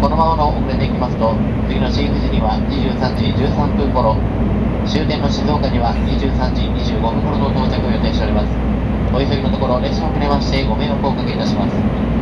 このままの遅れていきますと次の新富士には23時13分頃終点の静岡には23時25分頃の到着を予定しております。お急ぎのところ列車を遅れましてご迷惑をおかけいたします。